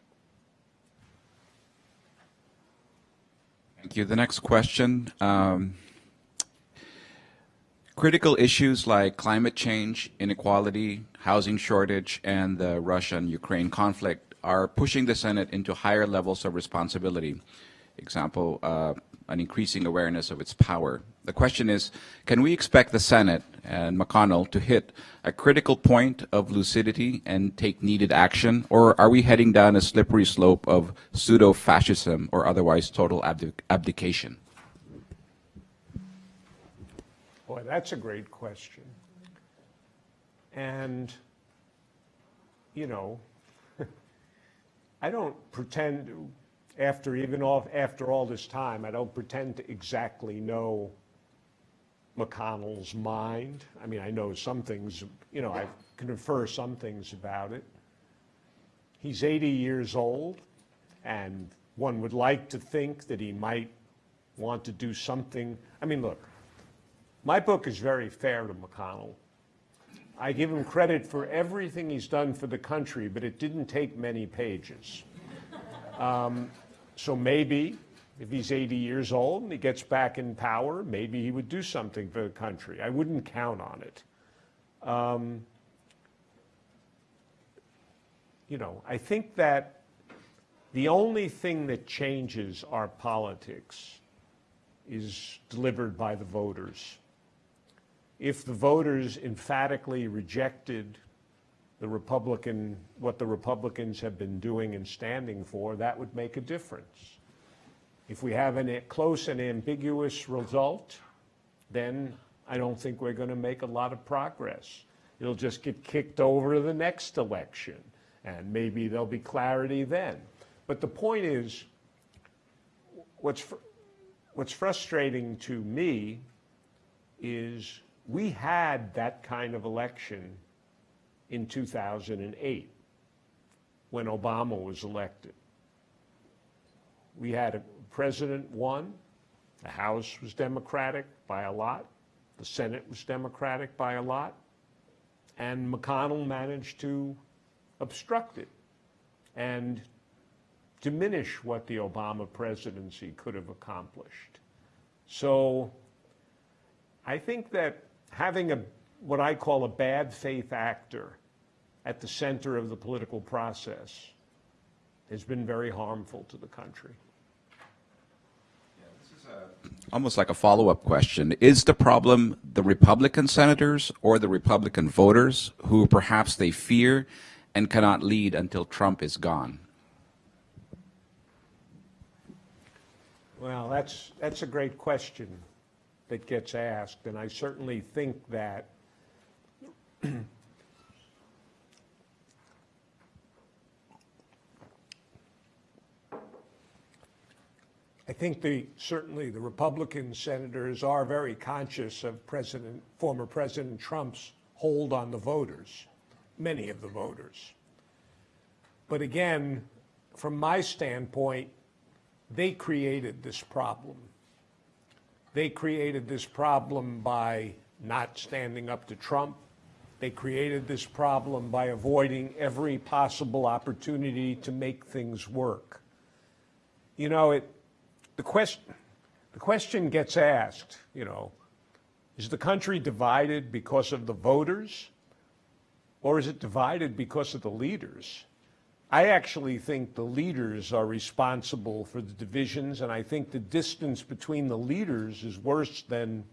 Thank you. The next question. Um, critical issues like climate change, inequality, housing shortage, and the Russia-Ukraine conflict are pushing the Senate into higher levels of responsibility. Example, uh, an increasing awareness of its power. The question is, can we expect the Senate and McConnell to hit a critical point of lucidity and take needed action, or are we heading down a slippery slope of pseudo-fascism or otherwise total abdic abdication? Boy, that's a great question. And, you know, I don't pretend, after even all, after all this time, I don't pretend to exactly know McConnell's mind. I mean, I know some things, you know, I can infer some things about it. He's 80 years old, and one would like to think that he might want to do something. I mean, look, my book is very fair to McConnell. I give him credit for everything he's done for the country, but it didn't take many pages. Um, so maybe if he's 80 years old and he gets back in power, maybe he would do something for the country. I wouldn't count on it. Um, you know, I think that the only thing that changes our politics is delivered by the voters. If the voters emphatically rejected the Republican, what the Republicans have been doing and standing for, that would make a difference. If we have a close and ambiguous result, then I don't think we're going to make a lot of progress. It'll just get kicked over to the next election, and maybe there'll be clarity then. But the point is, what's, fr what's frustrating to me is we had that kind of election in 2008 when Obama was elected. We had a president won, the House was Democratic by a lot, the Senate was Democratic by a lot, and McConnell managed to obstruct it and diminish what the Obama presidency could have accomplished. So I think that having a what I call a bad faith actor at the center of the political process has been very harmful to the country. Almost like a follow-up question. Is the problem the Republican senators or the Republican voters who perhaps they fear and cannot lead until Trump is gone? Well, that's, that's a great question that gets asked, and I certainly think that I think the, certainly the Republican senators are very conscious of President, former President Trump's hold on the voters, many of the voters. But again, from my standpoint, they created this problem. They created this problem by not standing up to Trump. They created this problem by avoiding every possible opportunity to make things work. You know, it, the question, the question gets asked, you know, is the country divided because of the voters? Or is it divided because of the leaders? I actually think the leaders are responsible for the divisions, and I think the distance between the leaders is worse than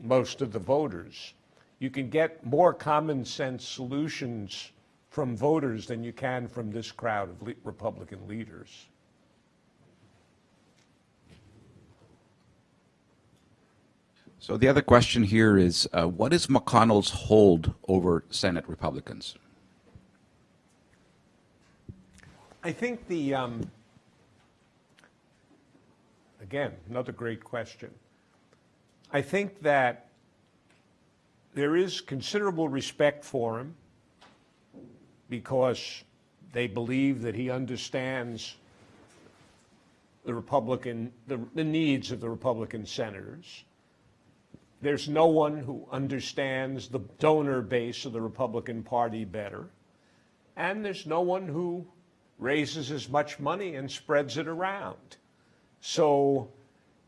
most of the voters. You can get more common sense solutions from voters than you can from this crowd of le- Republican leaders. So the other question here is, uh, what is McConnell's hold over Senate Republicans? I think the, um, again, another great question. I think that there is considerable respect for him because they believe that he understands the Republican, the, the needs of the Republican senators. There's no one who understands the donor base of the Republican Party better. And there's no one who raises as much money and spreads it around. So,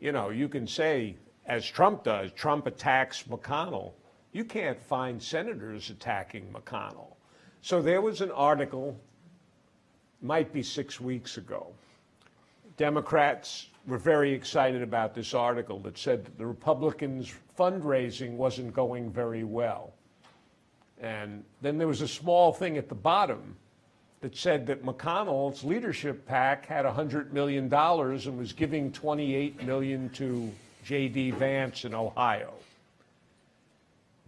you know, you can say, as Trump does, Trump attacks McConnell. You can't find senators attacking McConnell. So there was an article, might be six weeks ago. Democrats were very excited about this article that said that the Republicans' fundraising wasn't going very well. And then there was a small thing at the bottom that said that McConnell's leadership PAC had $100 million and was giving 28 million to J.D. Vance in Ohio.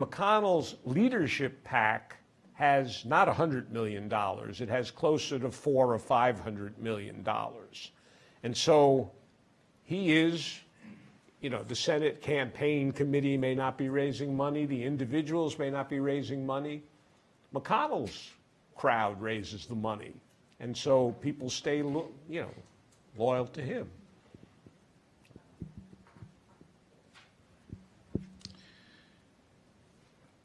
McConnell's leadership PAC has not $100 million. It has closer to four or $500 million. And so he is, you know, the Senate campaign committee may not be raising money, the individuals may not be raising money. McConnell's crowd raises the money. And so people stay, you know, loyal to him.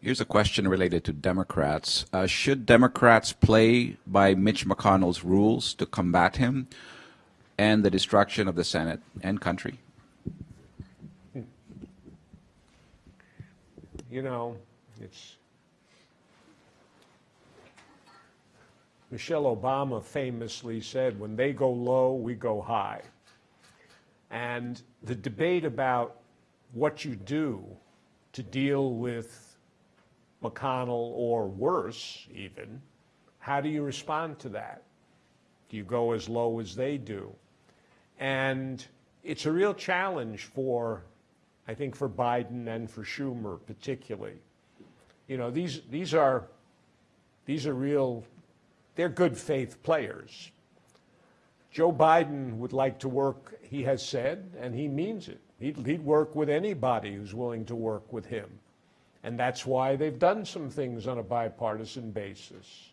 Here's a question related to Democrats. Uh, should Democrats play by Mitch McConnell's rules to combat him and the destruction of the Senate and country? You know, it's. Michelle Obama famously said, when they go low, we go high. And the debate about what you do to deal with McConnell or worse, even, how do you respond to that? Do you go as low as they do? And it's a real challenge for, I think, for Biden and for Schumer particularly. You know, these, these are, these are real, they're good faith players. Joe Biden would like to work, he has said, and he means it. He'd, he'd work with anybody who's willing to work with him. And that's why they've done some things on a bipartisan basis.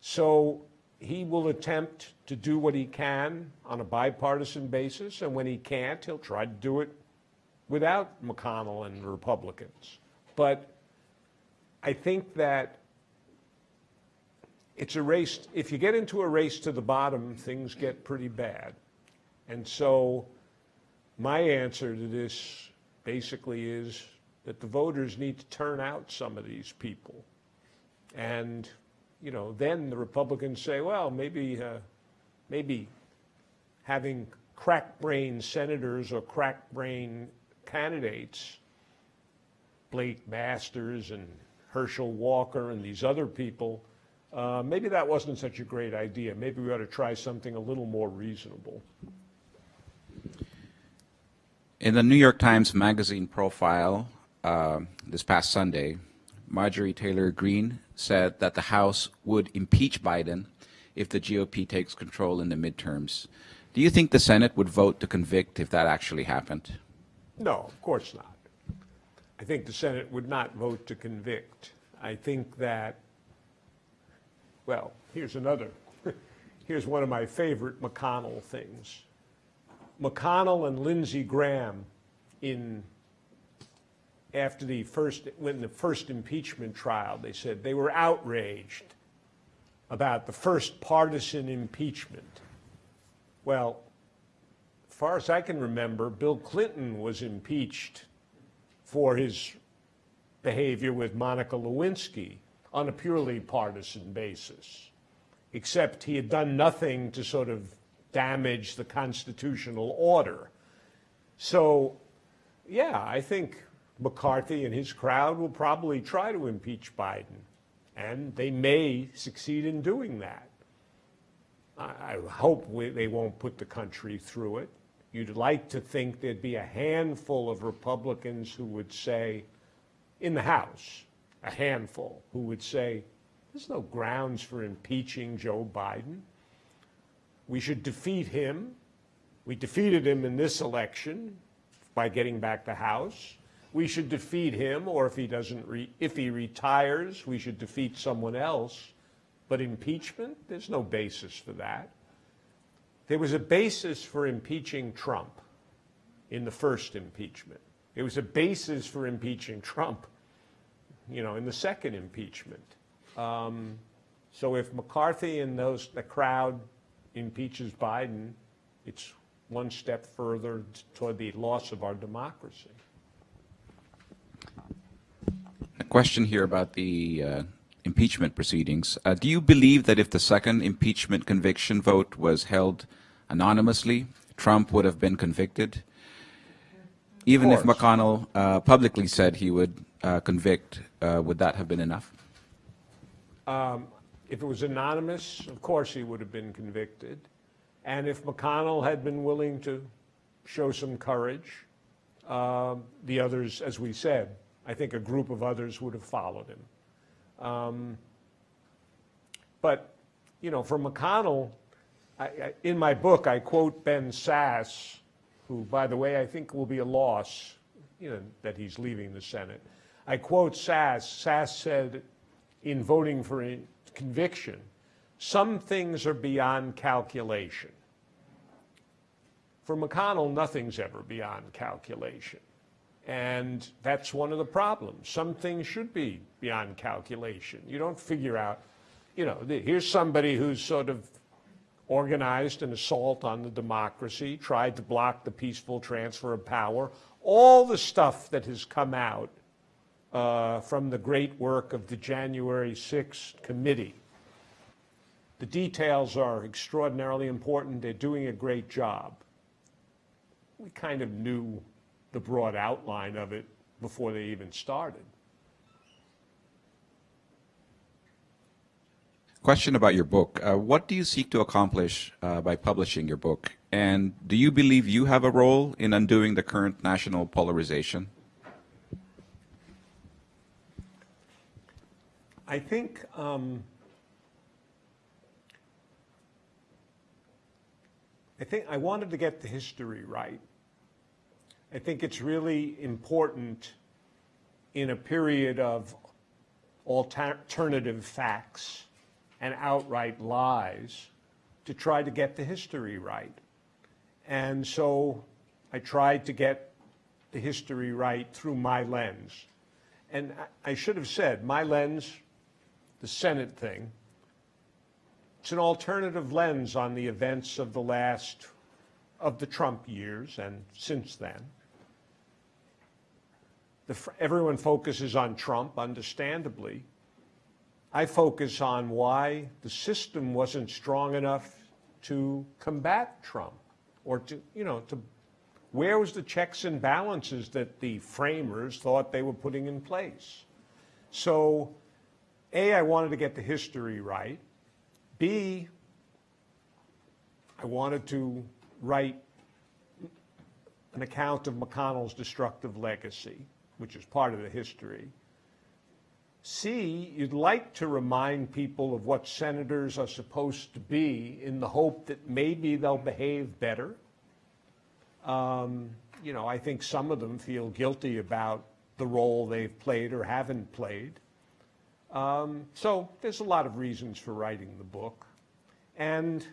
So he will attempt to do what he can on a bipartisan basis, and when he can't, he'll try to do it without McConnell and Republicans. But I think that it's a race, if you get into a race to the bottom, things get pretty bad. And so my answer to this basically is that the voters need to turn out some of these people. And, you know, then the Republicans say, well, maybe, uh, maybe having crack-brained senators or crack-brained candidates, Blake Masters and Herschel Walker and these other people, uh, maybe that wasn't such a great idea. Maybe we ought to try something a little more reasonable. In the New York Times Magazine profile uh, this past Sunday, Marjorie Taylor Greene said that the House would impeach Biden if the GOP takes control in the midterms. Do you think the Senate would vote to convict if that actually happened? No, of course not. I think the Senate would not vote to convict. I think that, well, here's another, here's one of my favorite McConnell things. McConnell and Lindsey Graham in, after the first, when the first impeachment trial, they said they were outraged about the first partisan impeachment. Well, as far as I can remember, Bill Clinton was impeached for his behavior with Monica Lewinsky on a purely partisan basis, except he had done nothing to sort of damage the constitutional order. So, yeah, I think McCarthy and his crowd will probably try to impeach Biden, and they may succeed in doing that. I, hope we, they won't put the country through it. You'd like to think there'd be a handful of Republicans who would say, in the House, a handful, who would say, there's no grounds for impeaching Joe Biden. We should defeat him. We defeated him in this election by getting back the House. We should defeat him, or if he doesn't, if he retires, we should defeat someone else. But impeachment, there's no basis for that. There was a basis for impeaching Trump in the first impeachment. There was a basis for impeaching Trump, you know, in the second impeachment. Um, so if McCarthy and those the crowd impeaches Biden, it's one step further toward the loss of our democracy. A question here about the uh, impeachment proceedings. Uh, do you believe that if the second impeachment conviction vote was held anonymously, Trump would have been convicted? Even if. McConnell uh, publicly said he would uh, convict, uh, would that have been enough? If it was anonymous, of course he would have been convicted. And if McConnell had been willing to show some courage, um, the others, as we said, I think a group of others would have followed him. Um, But, you know, for McConnell, I, I, in my book, I quote Ben Sasse, who, by the way, I think will be a loss, you know, that he's leaving the Senate. I quote Sasse. Sasse said, in voting for conviction, some things are beyond calculation. For McConnell, nothing's ever beyond calculation. And that's one of the problems. Some things should be beyond calculation. You don't figure out, you know, here's somebody who's sort of organized an assault on the democracy, tried to block the peaceful transfer of power, all the stuff that has come out uh, from the great work of the January 6th committee. The details are extraordinarily important. They're doing a great job. We kind of knew the broad outline of it before they even started. Question about your book. Uh, what do you seek to accomplish uh, by publishing your book? And do you believe you have a role in undoing the current national polarization? I think um, I think I wanted to get the history right. I think it's really important in a period of alternative facts and outright lies to try to get the history right. And so I tried to get the history right through my lens. And I- should have said, my lens, the Senate thing, it's an alternative lens on the events of the last, of the Trump years and since then. The, everyone focuses on Trump, understandably. I focus on why the system wasn't strong enough to combat Trump or to, you know, to, where was the checks and balances that the framers thought they were putting in place? So, A, I wanted to get the history right. B, I wanted to write an account of McConnell's destructive legacy, which is part of the history. C, you'd like to remind people of what senators are supposed to be in the hope that maybe they'll behave better. Um, you know, I think some of them feel guilty about the role they've played or haven't played. Um, so there's a lot of reasons for writing the book. And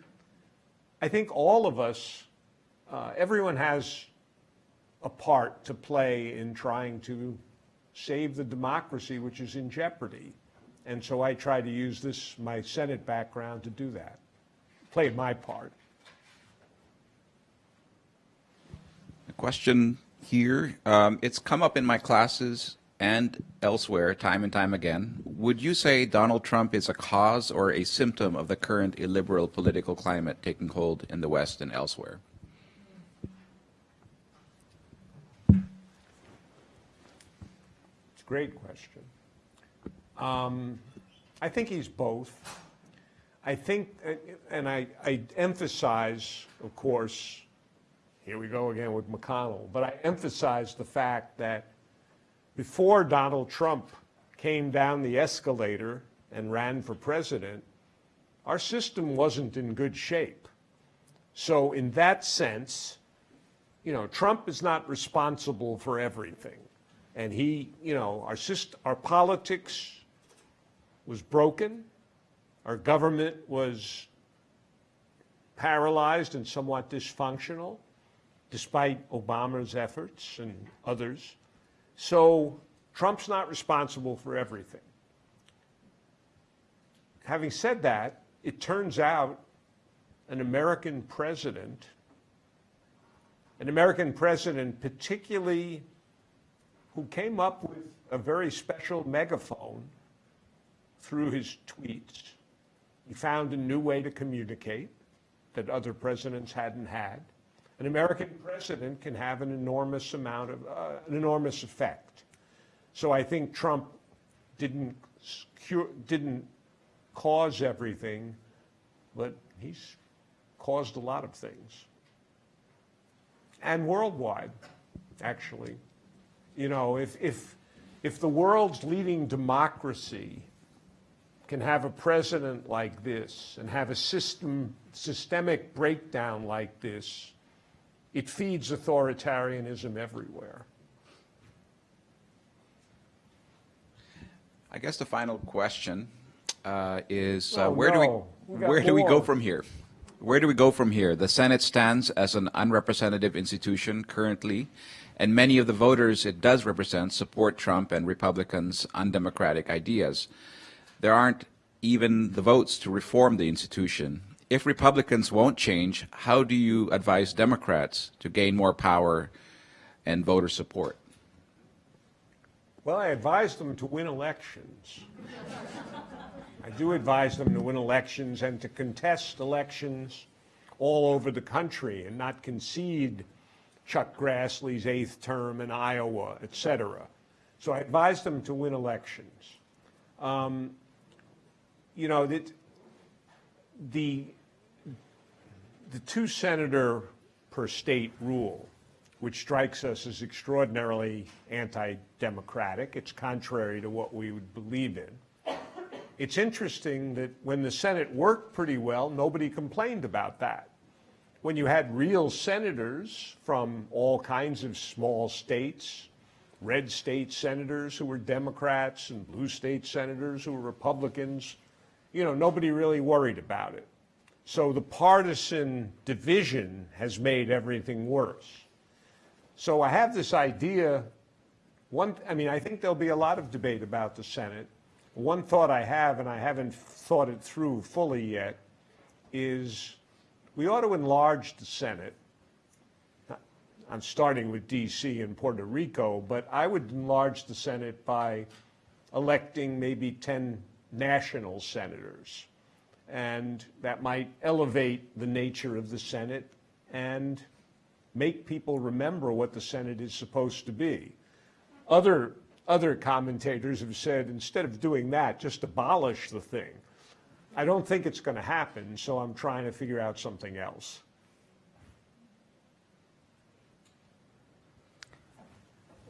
I think all of us, uh, everyone has a part to play in trying to save the democracy, which is in jeopardy. And so I try to use this, my Senate background, to do that, play my part. A question here. Um, it's come up in my classes and elsewhere time and time again. Would you say Donald Trump is a cause or a symptom of the current illiberal political climate taking hold in the West and elsewhere? It's a great question. Um, I think he's both. I think, uh, and I, I emphasize, of course, here we go again with McConnell, but I emphasize the fact that before Donald Trump came down the escalator and ran for president, our system wasn't in good shape. So in that sense, you know, Trump is not responsible for everything. And he, you know, our our politics was broken. Our government was paralyzed and somewhat dysfunctional, despite Obama's efforts and others. So Trump's not responsible for everything. Having said that, it turns out an American president, an American president particularly who came up with a very special megaphone through his tweets. He found a new way to communicate that other presidents hadn't had. An American president can have an enormous amount of, uh, an enormous effect. So I think Trump didn't, cure, didn't cause everything, but he's caused a lot of things. And worldwide, actually. You know, if, if, if the world's leading democracy can have a president like this and have a system, systemic breakdown like this, it feeds authoritarianism everywhere. I guess the final question uh, is uh, Oh, where do. We we where do we go from here? Where do we go from here? The Senate stands as an unrepresentative institution currently, and many of the voters it does represent support Trump and Republicans' undemocratic ideas. There aren't even the votes to reform the institution. If Republicans won't change, how do you advise Democrats to gain more power and voter support? Well, I advise them to win elections. I do advise them to win elections and to contest elections all over the country and not concede Chuck Grassley's eighth term in Iowa, et cetera. So I advise them to win elections. Um, you know, that the, the two senator per state rule, which strikes us as extraordinarily anti-democratic, it's contrary to what we would believe in. It's interesting that when the Senate worked pretty well, nobody complained about that. When you had real senators from all kinds of small states, red state senators who were Democrats and blue state senators who were Republicans, you know, nobody really worried about it. So the partisan division has made everything worse. So I have this idea, one, I mean, I think there'll be a lot of debate about the Senate. One thought I have, and I haven't thought it through fully yet, is we ought to enlarge the Senate. I'm starting with DC and Puerto Rico, but I would enlarge the Senate by electing maybe 10 national senators. And that might elevate the nature of the Senate and make people remember what the Senate is supposed to be. Other, other commentators have said instead of doing that, just abolish the thing. I don't think it's going to happen, so I'm trying to figure out something else.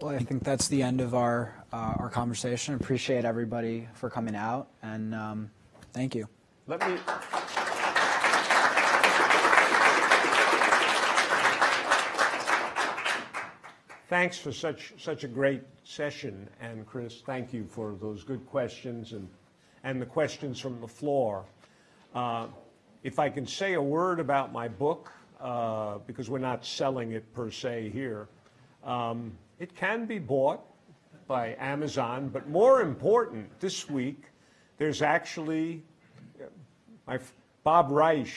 Well, I think that's the end of our, uh, our conversation. Appreciate everybody for coming out, and um, thank you. Let me. Thanks for such, such a great session, and Chris, thank you for those good questions and, and the questions from the floor. Uh, If I can say a word about my book, uh, because we're not selling it per se here, um, it can be bought by Amazon, but more important, this week, there's actually my, Bob Reich,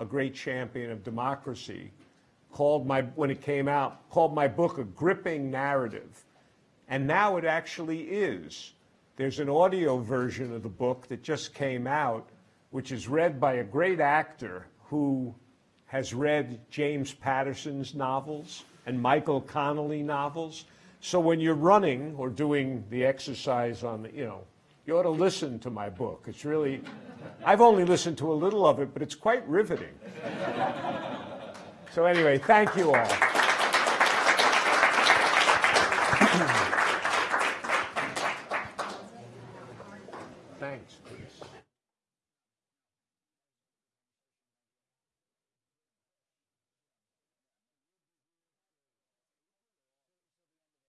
a great champion of democracy, called my, when it came out, called my book a gripping narrative. And now it actually is. There's an audio version of the book that just came out, which is read by a great actor who has read James Patterson's novels and Michael Connelly novels. So when you're running or doing the exercise on the, you know, you ought to listen to my book. It's really, I've only listened to a little of it, but it's quite riveting. So anyway, thank you all.